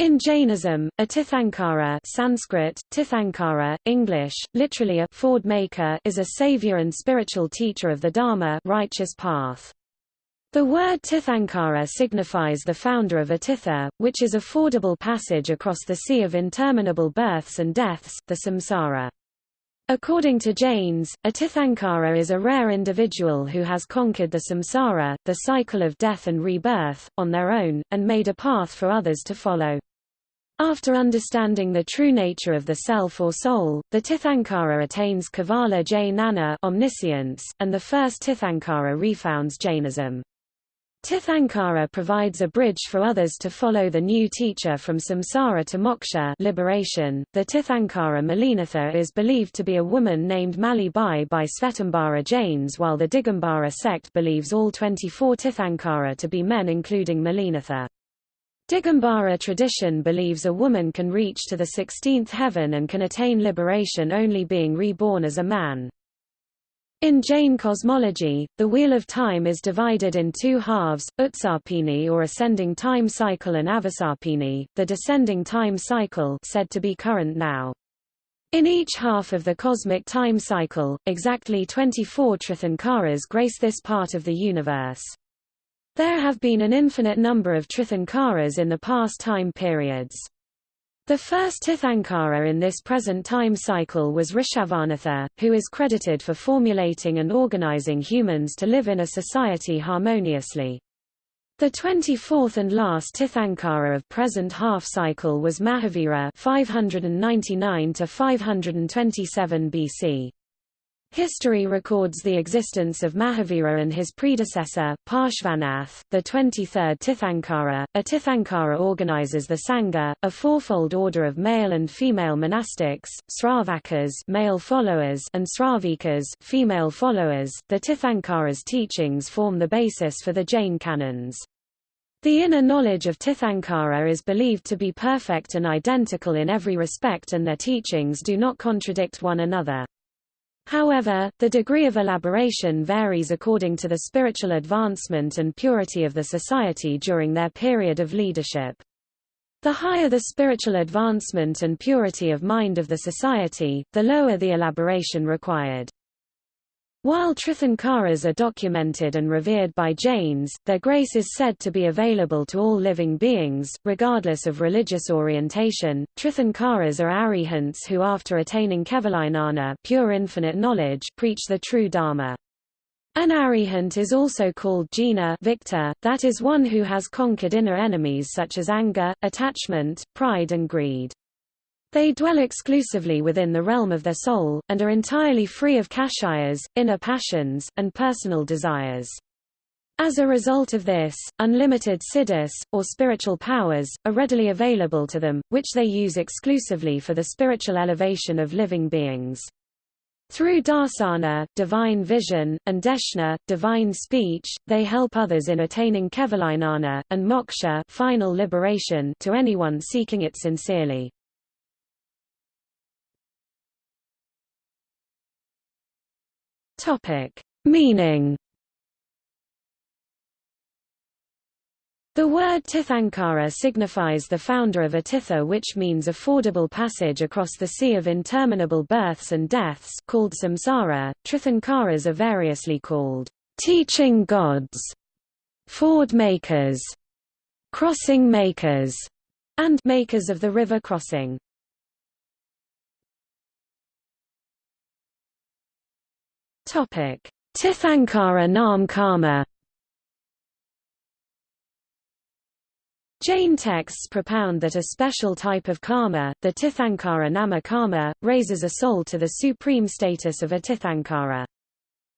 In Jainism, a Tirthankara Sanskrit, Tirthankara, English, literally a Ford maker is a savior and spiritual teacher of the Dharma righteous path. The word Tirthankara signifies the founder of a tirtha, which is a fordable passage across the sea of interminable births and deaths, the samsara. According to Jains, a Tirthankara is a rare individual who has conquered the samsara, the cycle of death and rebirth, on their own, and made a path for others to follow. After understanding the true nature of the self or soul, the Tirthankara attains Kevala Jnana omniscience, and the first Tirthankara refounds Jainism. Tirthankara provides a bridge for others to follow the new teacher from samsara to moksha liberation. The Tirthankara Malinatha is believed to be a woman named Mali Bai by Svetambara Jains while the Digambara sect believes all 24 Tirthankara to be men including Malinatha. Digambara tradition believes a woman can reach to the 16th heaven and can attain liberation only being reborn as a man. In Jain cosmology, the Wheel of Time is divided in two halves, Utsarpini or ascending time cycle and Avasarpini, the descending time cycle said to be current now. In each half of the cosmic time cycle, exactly 24 Tirthankaras grace this part of the universe. There have been an infinite number of Tirthankaras in the past time periods. The first Tirthankara in this present time cycle was Rishabhanatha, who is credited for formulating and organizing humans to live in a society harmoniously. The 24th and last Tirthankara of present half cycle was Mahavira 599 to 527 BC. History records the existence of Mahavira and his predecessor, Parshvanath, the 23rd Tirthankara. A Tirthankara organizes the Sangha, a fourfold order of male and female monastics, Sravakas male followers and Sravikas female followers. The Tirthankara's teachings form the basis for the Jain canons. The inner knowledge of Tirthankara is believed to be perfect and identical in every respect and their teachings do not contradict one another. However, the degree of elaboration varies according to the spiritual advancement and purity of the society during their period of leadership. The higher the spiritual advancement and purity of mind of the society, the lower the elaboration required. While Tirthankaras are documented and revered by Jains, their grace is said to be available to all living beings, regardless of religious orientation. Tirthankaras are arihants who after attaining Kevalijnana pure infinite knowledge, preach the true Dharma. An arihant is also called jina victor, that is one who has conquered inner enemies such as anger, attachment, pride and greed. They dwell exclusively within the realm of their soul, and are entirely free of kshayas, inner passions, and personal desires. As a result of this, unlimited siddhis, or spiritual powers, are readily available to them, which they use exclusively for the spiritual elevation of living beings. Through darsana, divine vision, and deshna, divine speech, they help others in attaining kevalijnana, and moksha final liberation to anyone seeking it sincerely. Topic: Meaning. The word Tirthankara signifies the founder of a tirtha which means a fordable passage across the sea of interminable births and deaths called samsara. Tirthankaras are variously called teaching gods, ford makers, crossing makers, and makers of the river crossing. Topic: Tirthankara Nam Karma. Jain texts propound that a special type of karma, the Tirthankara Nama karma, raises a soul to the supreme status of a Tirthankara.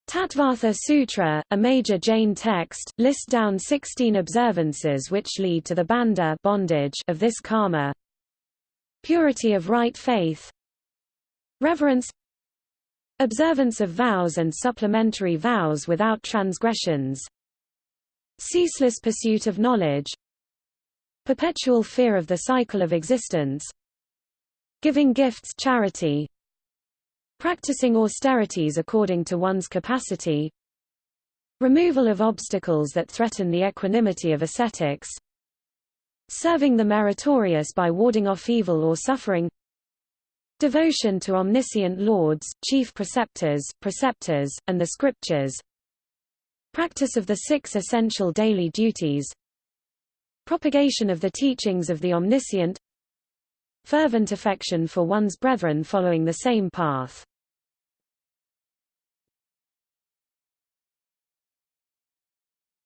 Tattvartha Sutra, a major Jain text, lists down 16 observances which lead to the bandha bondage of this karma. Purity of right faith Reverence Observance of vows and supplementary vows without transgressions Ceaseless pursuit of knowledge Perpetual fear of the cycle of existence Giving gifts charity Practicing austerities according to one's capacity Removal of obstacles that threaten the equanimity of ascetics serving the meritorious by warding off evil or suffering devotion to omniscient lords, chief preceptors, preceptors, and the scriptures. Practice of the six essential daily duties. Propagation of the teachings of the omniscient. Fervent affection for one's brethren following the same path.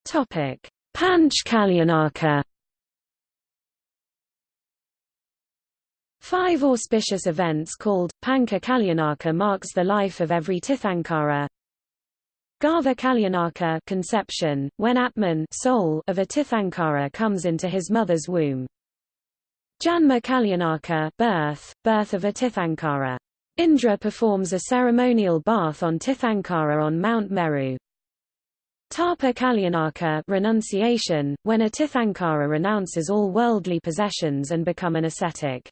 Topic: Panch Five auspicious events called, Pancha Kalyanaka marks the life of every Tirthankara. Garbha Kalyanaka conception, when Atman soul of a Tirthankara comes into his mother's womb. Janma Kalyanaka birth, birth of a Tirthankara. Indra performs a ceremonial bath on Tirthankara on Mount Meru. Tapa Kalyanaka renunciation, when a Tirthankara renounces all worldly possessions and become an ascetic.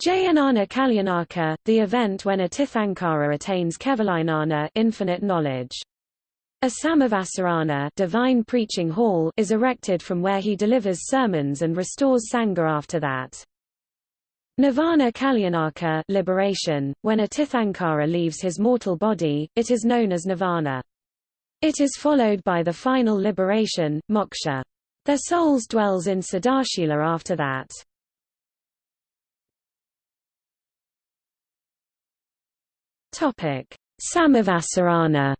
Jayanana Kalyanaka, the event when a Tirthankara attains Kevalinana infinite knowledge. A Samavasarana divine preaching hall is erected from where he delivers sermons and restores Sangha after that. Nirvana Kalyanaka liberation, when a Tirthankara leaves his mortal body, it is known as Nirvana. It is followed by the final liberation, moksha. Their souls dwells in Sadashila after that. Topic: Samavasarana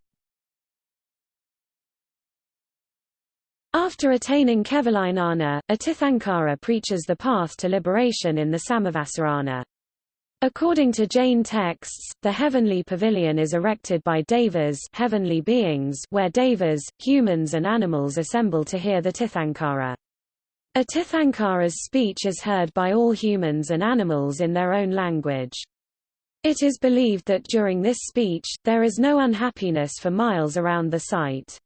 After attaining Kevalinana, a Tirthankara preaches the path to liberation in the Samavasarana. According to Jain texts, the heavenly pavilion is erected by devas heavenly beings where devas, humans and animals assemble to hear the Tirthankara. A Tirthankara's speech is heard by all humans and animals in their own language. It is believed that during this speech, there is no unhappiness for miles around the site.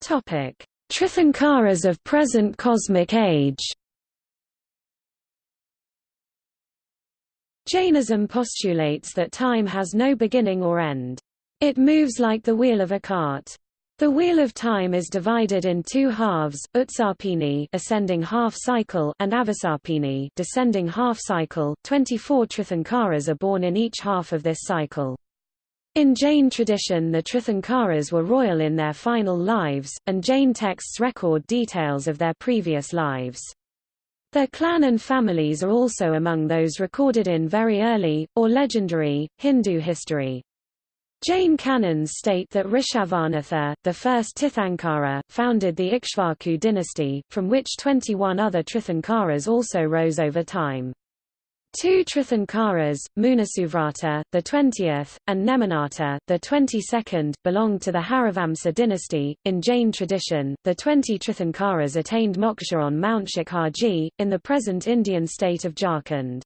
Topic: Tirthankaras of present cosmic age. Jainism postulates that time has no beginning or end. It moves like the wheel of a cart. The wheel of time is divided in two halves, Utsarpini ascending half cycle and Avasarpini descending half cycle. 24 Tirthankaras are born in each half of this cycle. In Jain tradition the Tirthankaras were royal in their final lives, and Jain texts record details of their previous lives. Their clan and families are also among those recorded in very early, or legendary, Hindu history. Jain canons state that Rishabhanatha, the first Tirthankara, founded the Ikshvaku dynasty, from which 21 other Tirthankaras also rose over time. Two Tirthankaras, Munisuvrata, the 20th, and Neminatha, the 22nd, belonged to the Harivamsa dynasty. In Jain tradition, the 20 Tirthankaras attained moksha on Mount Shikharji, in the present Indian state of Jharkhand.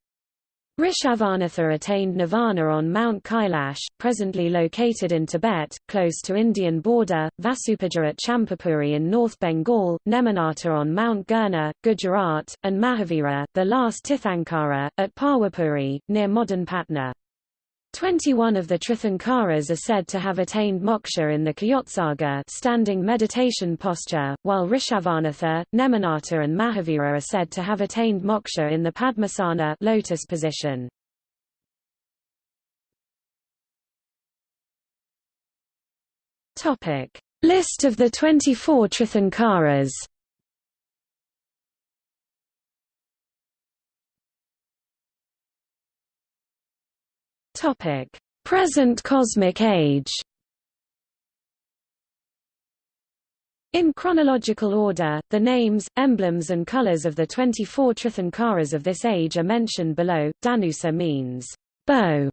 Rishabhanatha attained nirvana on Mount Kailash, presently located in Tibet, close to Indian border, Vasupujya at Champapuri in North Bengal, Neminatha on Mount Girnar, Gujarat, and Mahavira, the last Tirthankara, at Pawapuri, near modern Patna. Twenty-one of the Tirthankaras are said to have attained moksha in the Kayotsarga standing meditation posture, while Rishabhanatha, Neminatha and Mahavira are said to have attained moksha in the Padmasana lotus position. List of the 24 Tirthankaras Topic: Present cosmic age. In chronological order, the names, emblems and colors of the 24 Tirthankaras of this age are mentioned below. Danusa means bow,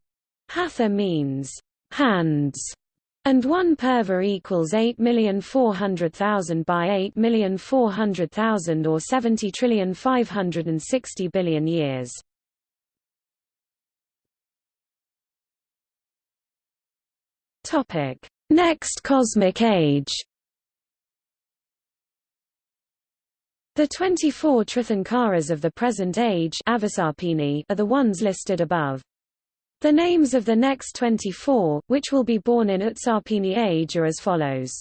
Hatha means hands, and 1 purva equals 8,400,000 by 8,400,000 or 70,560 billion years. Topic: Next cosmic age. The 24 Tirthankaras of the present age are the ones listed above. The names of the next 24, which will be born in Utsarpini age are as follows.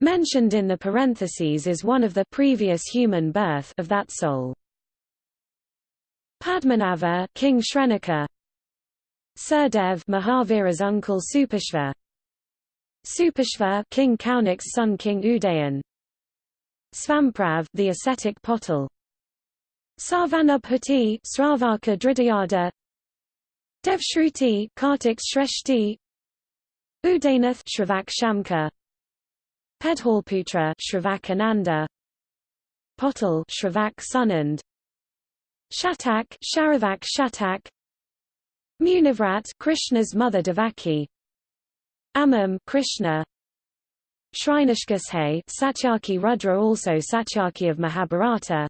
Mentioned in the parentheses is one of the previous human birth of that soul. Padmanava King Shrenika Surdev Mahavira's uncle Supashva Supashva King Kaunik's son King Udayan. Svamprav the ascetic Potal Sarvanubhuti Sravaka Dridayada Devshruti Kartik Shreshti. Udaynath Shravak Shamka Pedhalputra Shravak Ananda. Potal Shravak Sunand. Shatak Sharavak Shatak Munivrat Krishna's mother Devaki. Amam Krishna. Shrinashkashe Satyaki Rudra also Satyaki of Mahabharata.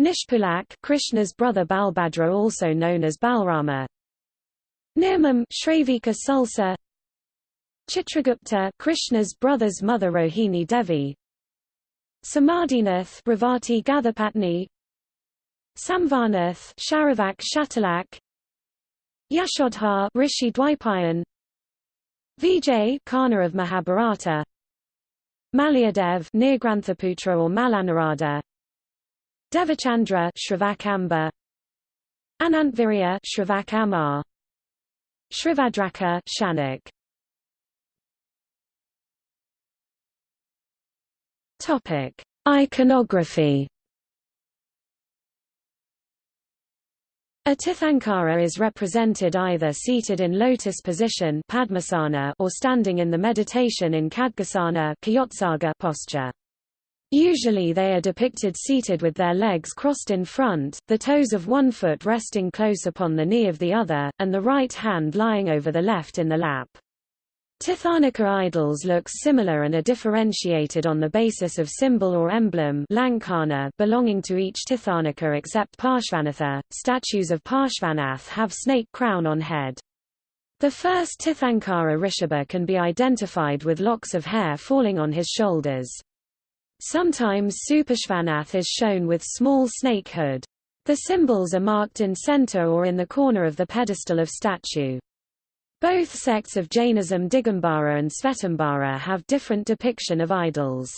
Nishpulak Krishna's brother Balbhadra also known as Balrama. Nirmam Shravika Sulsa Chitragupta Krishna's brother's mother Rohini Devi. Samadhinath Revati Gathapatni Samvarnath Sharavak Shatalak Yashodhar Rishi Dwaipayan Vijay Kana of Mahabharata Malyadev Nirgranthaputra or Malanarada Devachandra Shravakamba Anantvirya Shravak Shrivadraka Shanak. Topic Iconography A Tirthankara is represented either seated in lotus position Padmasana or standing in the meditation in Khadgasana posture. Usually they are depicted seated with their legs crossed in front, the toes of one foot resting close upon the knee of the other, and the right hand lying over the left in the lap. Tirthankara idols look similar and are differentiated on the basis of symbol or emblem lankana belonging to each Tirthankara except Parshvanatha. Statues of Parshvanath have snake crown on head. The first Tirthankara Rishabha can be identified with locks of hair falling on his shoulders. Sometimes Supashvanath is shown with small snake hood. The symbols are marked in center or in the corner of the pedestal of statue. Both sects of Jainism Digambara and Svetambara have different depiction of idols.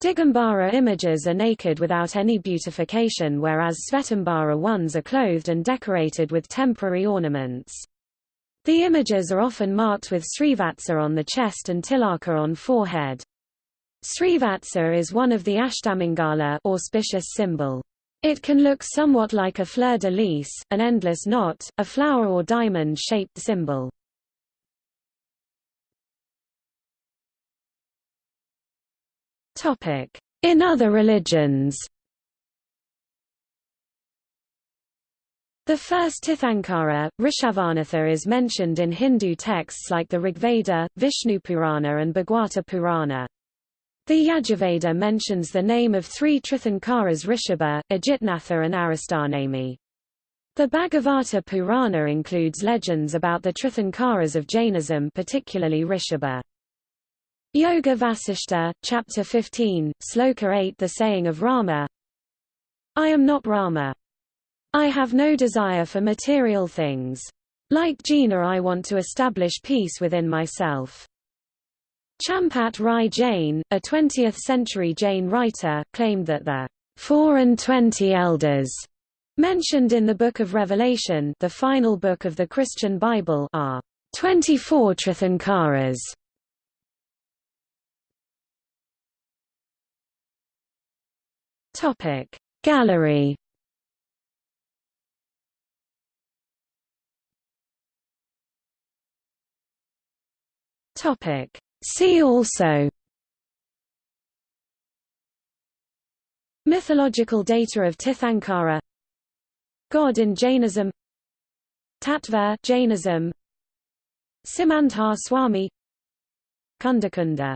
Digambara images are naked without any beautification whereas Svetambara ones are clothed and decorated with temporary ornaments. The images are often marked with Srivatsa on the chest and Tilaka on forehead. Srivatsa is one of the Ashtamangala auspicious symbol. It can look somewhat like a fleur-de-lis, an endless knot, a flower or diamond-shaped symbol. In other religions The first Tirthankara, Rishabhanatha is mentioned in Hindu texts like the Rigveda, Vishnu Purana and Bhagwata Purana. The Yajurveda mentions the name of three Tirthankaras Rishabha, Ajitnatha and Aristanemi. The Bhagavata Purana includes legends about the Tirthankaras of Jainism particularly Rishabha. Yoga Vasishta, Chapter 15, Sloka 8 The saying of Rama I am not Rama. I have no desire for material things. Like Jina I want to establish peace within myself. Champat Rai Jain, a 20th-century Jain writer, claimed that the four and twenty elders mentioned in the Book of Revelation the final book of the Christian Bible are 24 Tirthankaras. Topic. Gallery. Topic. See also. Mythological data of Tirthankara. God in Jainism. Tattva Jainism. Simandhar Swami. Kundakunda